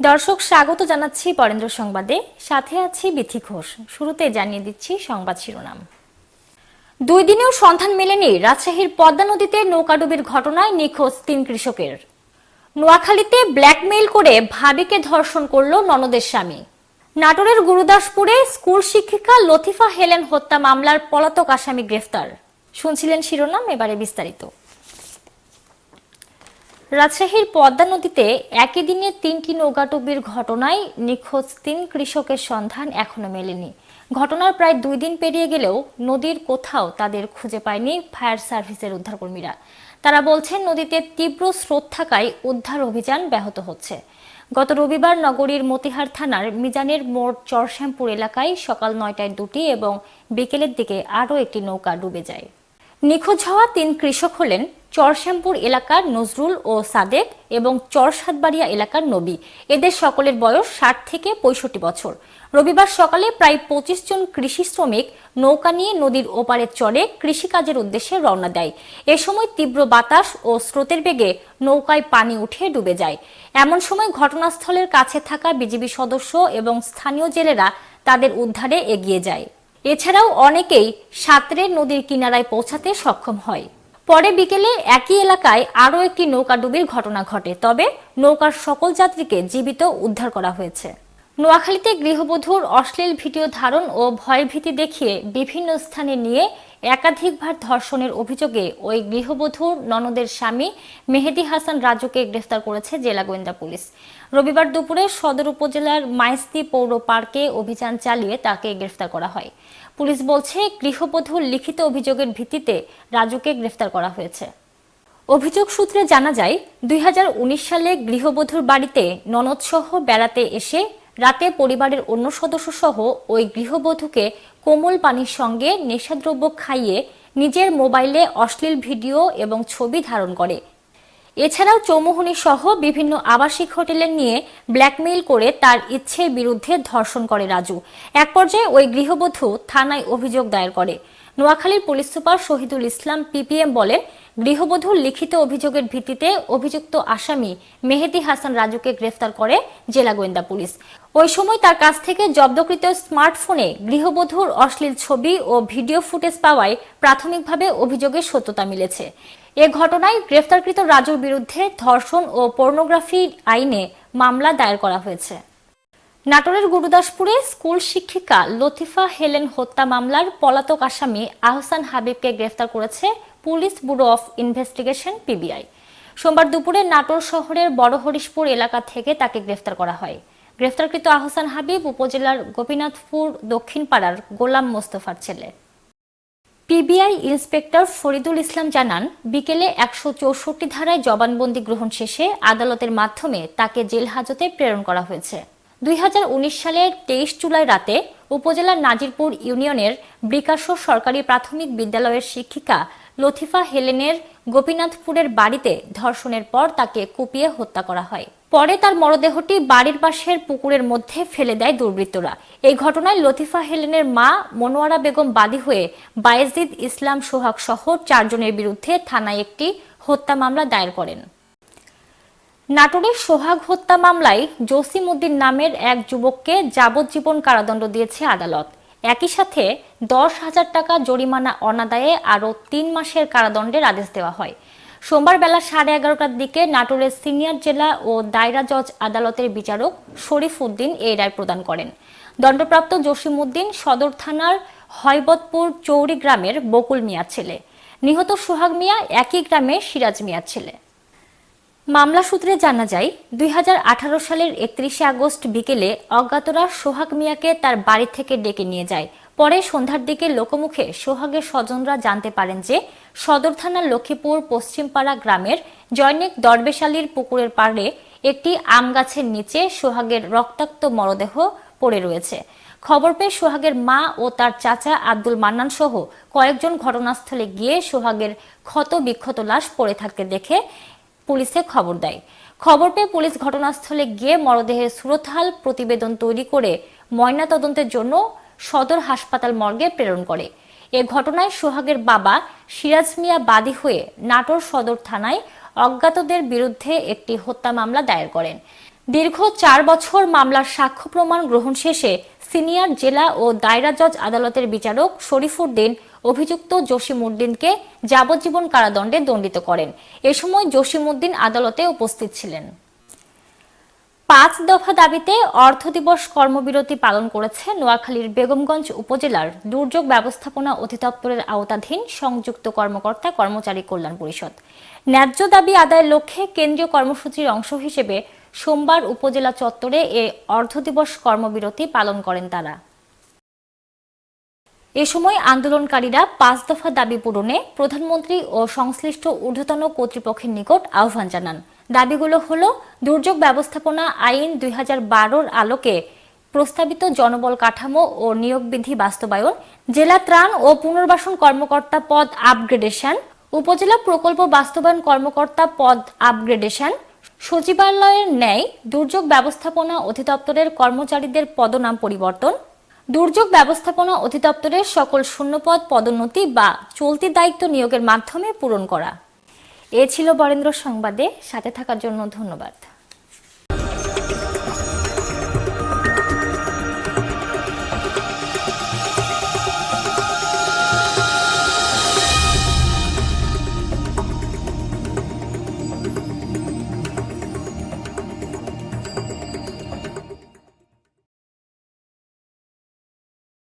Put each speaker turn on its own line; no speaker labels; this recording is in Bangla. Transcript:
দর্শক, স্বাগত জানাচ্ছি বরেন্দ্র সংবাদে। সাথে আছি বিথি ঘোষ। শুরুতে জানিয়ে দিচ্ছি সংবাদ শিরোনাম। দুই দিনেও সন্ধান মেলেনি রাজশাহীর পদ্মা নদীতে নৌকাডুবির ঘটনায় নিখোঁজ তিন কৃষকের। নোয়াখালীতে ব্ল্যাকমেইল করে ভাবিকে ধর্ষণ করল ননদের স্বামী। নাটোরের গুরুদাসপুরে স্কুল শিক্ষিকা লতিফা হেলেন হত্যা মামলার পলাতক আসামি গ্রেফতার। শুনছিলেন শিরোনাম, এবারে বিস্তারিত। রাজশাহীর পদ্মা নদীতে একই দিনে তিনটি নৌকাটুবির ঘটনায় নিখোঁজ তিন কৃষকের সন্ধান এখনও মেলেনি। ঘটনার প্রায় দুই দিন পেরিয়ে গেলেও নদীর কোথাও তাদের খুঁজে পায়নি ফায়ার সার্ভিসের উদ্ধারকর্মীরা। তারা বলছেন, নদীতে তীব্র স্রোত থাকায় উদ্ধার অভিযান ব্যাহত হচ্ছে। গত রবিবার নগরীর মতিহার থানার মিজানের মোড় চরশ্যামপুর এলাকায় সকাল নয়টায় দুটি এবং বিকেলের দিকে আরও একটি নৌকা ডুবে যায়। নিখোঁজ হওয়া তিন কৃষক হলেন চরশ্যামপুর এলাকার নজরুল ও সাদেক এবং চরসাতবাড়িয়া এলাকার নবী। এদের সকলের বয়স ষাট থেকে পঁয়ষট্টি বছর। রবিবার সকালে প্রায় পঁচিশ জন কৃষি শ্রমিক নৌকা নিয়ে নদীর ওপারে চড়ে কৃষিকাজের উদ্দেশ্যে রওনা দেয়। এ সময় তীব্র বাতাস ও স্রোতের বেগে নৌকায় পানি উঠে ডুবে যায়। এমন সময় ঘটনাস্থলের কাছে থাকা বিজিবি সদস্য এবং স্থানীয় জেলেরা তাদের উদ্ধারে এগিয়ে যায়। এছাড়াও অনেকেই সাঁতরে নদীর কিনারায় পৌঁছাতে সক্ষম হয়। পরে বিকেলে একই এলাকায় আরও একটি নৌকা ডুবির ঘটনা ঘটে। তবে নৌকার সকল যাত্রীকে জীবিত উদ্ধার করা হয়েছে। নোয়াখালীতে গৃহবধূর অশ্লীল ভিডিও ধারণ ও ভয়ভীতি দেখিয়ে বিভিন্ন স্থানে নিয়ে একাধিকবার ধর্ষণের অভিযোগে ওই গৃহবধূর ননদের স্বামী মেহেদি হাসান রাজুকে গ্রেফতার করেছে জেলা গোয়েন্দা পুলিশ। রবিবার দুপুরে সদর উপজেলার মাইস্তি পৌর পার্কে অভিযান চালিয়ে তাকে গ্রেফতার করা হয়। পুলিশ বলছে গৃহবধূর লিখিত অভিযোগের ভিত্তিতে রাজুকে গ্রেফতার করা হয়েছে। অভিযোগ সূত্রে জানা যায়, দুই হাজার উনিশ সালে গৃহবধূর বাড়িতে ননদসহ বেড়াতে এসে রাতে পরিবারের অন্য সদস্য সহ ওই গৃহবধূকে কোমল পানির সঙ্গে নেশাদ্রব্য খাইয়ে নিজের মোবাইলে অশ্লীল ভিডিও এবং ছবি ধারণ করে। এছাড়াও চৌমুহনী সহ বিভিন্ন আবাসিক হোটেলে নিয়ে ব্ল্যাকমেইল করে তার ইচ্ছের বিরুদ্ধে ধর্ষণ করে রাজু। এক পর্যায়ে ওই গৃহবধূ থানায় অভিযোগ দায়ের করে। নোয়াখালীর police super Shahidul Islam PPM বলেন গৃহবধূর লিখিত অভিযোগের ভিত্তিতে অভিযুক্ত আসামি মেহেদি হাসান রাজুকে গ্রেফতার করে জেলা গোয়েন্দা পুলিশ। ওই সময় তার কাছ থেকে জব্দকৃত স্মার্টফোনে গৃহবধূর অশ্লীল ছবি ও ভিডিও ফুটেজ পাওয়ায় প্রাথমিকভাবে অভিযোগের সত্যতা মিলেছে। এ ঘটনায় গ্রেফতারকৃত রাজুর বিরুদ্ধে ধর্ষণ ও পর্নোগ্রাফি আইনে মামলা দায়ের করা হয়েছে। নাটোরের গুরুদাসপুরে স্কুল শিক্ষিকা লতিফা হেলেন হত্যা মামলার পলাতক আসামি আহসান হাবিবকে গ্রেফতার করেছে police bureau of investigation, PBI. সোমবার দুপুরে নাটোর শহরের বড় হরিশপুর এলাকা থেকে তাকে গ্রেফতার করা হয়। গ্রেফতারকৃত আহসান হাবিব উপজেলার গোপীনাথপুর দক্ষিণ পাড়ার গোলাম মোস্তফার ছেলে। পিবিআই ইন্সপেক্টর ফরিদুল ইসলাম জানান, বিকেলে একশো চৌষট্টি ধারায় জবানবন্দি গ্রহণ শেষে আদালতের মাধ্যমে তাকে জেল হাজতে প্রেরণ করা হয়েছে। দুই হাজার উনিশ সালের তেইশ জুলাই রাতে উপজেলার নাজিরপুর ইউনিয়নের ব্রিকাশো সরকারি প্রাথমিক বিদ্যালয়ের শিক্ষিকা লথিফা হেলেনের গোপীনাথপুরের বাড়িতে ধর্ষণের পর তাকে কুপিয়ে হত্যা করা হয়। পরে তার মরদেহটি বাড়ির পাশের পুকুরের মধ্যে ফেলে দেয় দুর্বৃত্তরা। এই ঘটনায় লতিফা হেলেনের মা মনোয়ারা বেগম বাদী হয়ে বায়েজিদ ইসলাম সোহাগ সহ চারজনের বিরুদ্ধে থানায় একটি হত্যা মামলা দায়ের করেন। নাটোরের সোহাগ হত্যা মামলায় জসিম উদ্দিন নামের এক যুবককে যাবজ্জীবন কারাদণ্ড দিয়েছে আদালত। একই সাথে দশ হাজার টাকা জরিমানা অনাদায়ে আরও তিন মাসের কারাদণ্ডের আদেশ দেওয়া হয়। সোমবার বেলা সাড়ে এগারোটার দিকে নাটোরের সিনিয়র জেলা ও দায়রা জজ আদালতের বিচারক শরীফ উদ্দিন এই রায় প্রদান করেন। দণ্ডপ্রাপ্ত জসিমউদ্দিন সদর থানার হয়বতপুর চৌরি গ্রামের বকুল মিয়ার ছেলে। নিহত সোহাগ মিয়া একই গ্রামে সিরাজ মিয়ার ছেলে। মামলা সূত্রে জানা যায়, দুই হাজার আঠারো সালের একত্রিশে আগস্ট বিকেলে অজ্ঞাতরা সোহাগ মিয়াকে তার বাড়ি থেকে ডেকে নিয়ে যায়। পরে সন্ধ্যার দিকে লোকমুখে সোহাগের স্বজনরা জানতে পারেন যে, সদর থানার লক্ষ্মীপুর পশ্চিমপাড়া গ্রামের জয়নিক দরবেশালীর পুকুরের পাড়ে একটি আম গাছের নিচে সোহাগের রক্তাক্ত মরদেহ পড়ে রয়েছে। খবর পেয়ে সোহাগের মা ও তার চাচা আব্দুল মান্নান সহ কয়েকজন ঘটনাস্থলে গিয়ে সোহাগের ক্ষত বিক্ষত লাশ পড়ে থাকতে দেখে পুলিশে খবর দেয়। খবর পেয়ে পুলিশ ঘটনাস্থলে গিয়ে মরদেহের সুরতহাল প্রতিবেদন তৈরি করে ময়না তদন্তের জন্য সদর হাসপাতাল মর্গে প্রেরণ করে। এ ঘটনায় সোহাগের বাবা সিরাজ মিয়া বাদী হয়ে নাটোর সদর থানায় অজ্ঞাতদের বিরুদ্ধে একটি হত্যা মামলা দায়ের করেন। দীর্ঘ চার বছর মামলার সাক্ষ্য প্রমাণ গ্রহণ শেষে সিনিয়র জেলা ও দায়রা জজ আদালতের বিচারক শরীফুদ্দিন অভিযুক্ত জসিমউদ্দিনকে যাবজ্জীবন কারাদণ্ডে দণ্ডিত করেন। এ সময় জসিমউদ্দিন আদালতে উপস্থিত ছিলেন। পাঁচ দফা দাবিতে অর্থ দিবস কর্মবিরতি পালন করেছে নোয়াখালীর বেগমগঞ্জ উপজেলার দুর্যোগ ব্যবস্থাপনা অধিদপ্তরের আওতাধীন সংযুক্ত কর্মকর্তা কর্মচারী কল্যাণ পরিষদ। ন্যায্য দাবি আদায়ের লক্ষ্যে কেন্দ্রীয় কর্মসূচির অংশ হিসেবে সোমবার উপজেলা চত্বরে এ অর্ধ দিবস কর্মবিরতি পালন করেন তারা। এ সময় আন্দোলনকারীরা পাঁচ দফা দাবি পূরণে প্রধানমন্ত্রী ও সংশ্লিষ্ট ঊর্ধ্বতন কর্তৃপক্ষের নিকট আহ্বান জানান। দাবিগুলো হল, দুর্যোগ ব্যবস্থাপনা আইন দুই হাজার বারো আলোকে প্রস্তাবিত জনবল কাঠামো ও নিয়োগ বিধি বাস্তবায়ন, জেলা ত্রাণ ও পুনর্বাসন কর্মকর্তা পদ আপগ্রেডেশন, উপজেলা প্রকল্প বাস্তবায়ন কর্মকর্তা পদ আপগ্রেডেশন, সচিবালয়ের ন্যায় দুর্যোগ ব্যবস্থাপনা অধিদপ্তরের কর্মচারীদের পদনাম পরিবর্তন দুর্যোগ ব্যবস্থাপনা অধিদপ্তরের সকল শূন্যপদ পদোন্নতি বা চলতি দায়িত্ব নিয়োগের মাধ্যমে পূরণ করা। এ ছিল বরেন্দ্র সংবাদে। সাথে থাকার জন্য ধন্যবাদ।